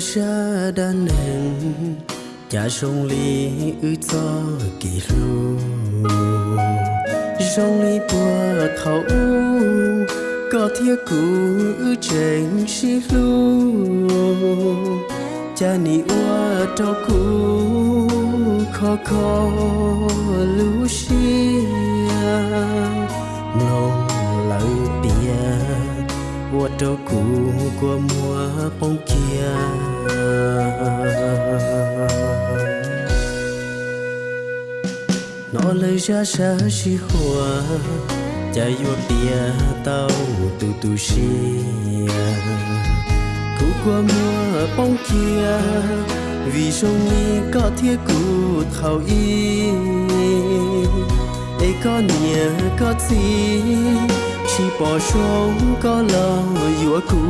xa đa nền cha sông ly ư cho kỳ ru sông ly bùa thấu có thiết cụ ư trên xí lu. Cha nì ua cho cụ khó khó lưu xia ua cho cũ của mùa bóng kia nó lời ra xa chi hoa cha yua bia tao tu tu si. Cũ qua mùa bóng kia vì sông mi có thiết cũ thảo y. Ấy có nhớ có gì chỉ bỏ xuống có lo yua cũ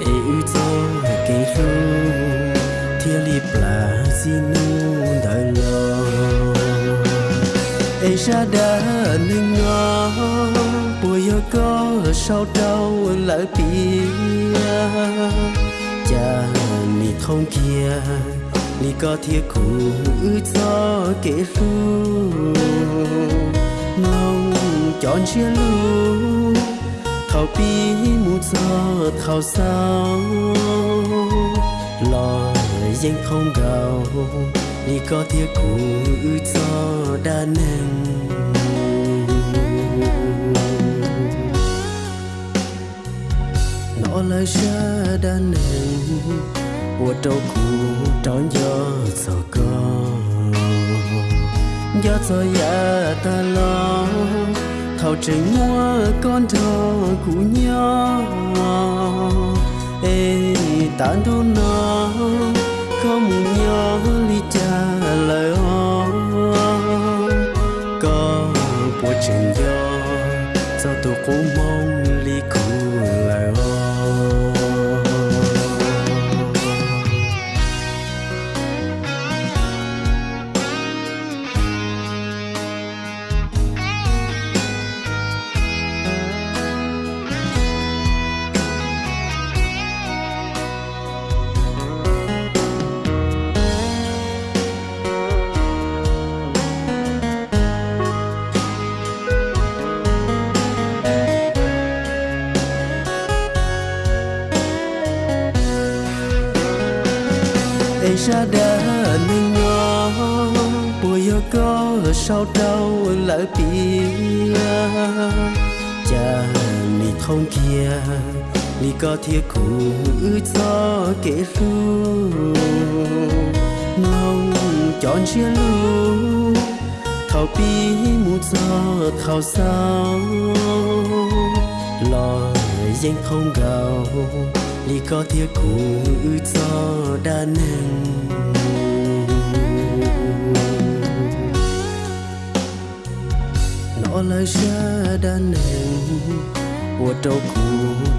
ê ư cho kể ru thiên li là gì nu đời lo ê ra đã nên ngó bùi yêu có sau đâu lỡ bia cha ni thông kia ni có thiệt cụ ư cho kể ru nông chọn chia lu thảo bi mu cho thảo sao lo danh không gạo đi có thiết cụ cho đa nền nó lời xa đa nền của trâu cụ trón gió sợ con gió gió ya ta lo thảo trình mua con thơ cũ nhớ ê, ta đô nó, không nhớ ly cha lời ho có bộ trình gió sao tôi cũng ấy ra đã nên ngó bùi yêu có sau đau lỡ bia. Cha ni không kia ni có thiết cụ ư cho kể ru. Nông chọn chia lu, thảo bi mu cho thảo sao. Lo danh không gào li có thiết cụ ư cho đa nền. Nó lại xa đa nền của trâu cụ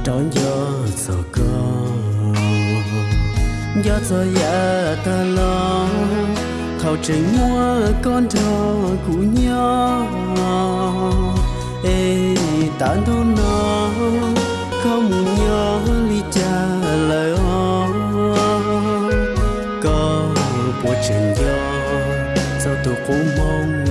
trón gió gió có dạ gió gió ya ta lo, thảo trình mua con trò cụ nhỏ. Ê, tán đô nó trần gió. Sao tôi cũng mong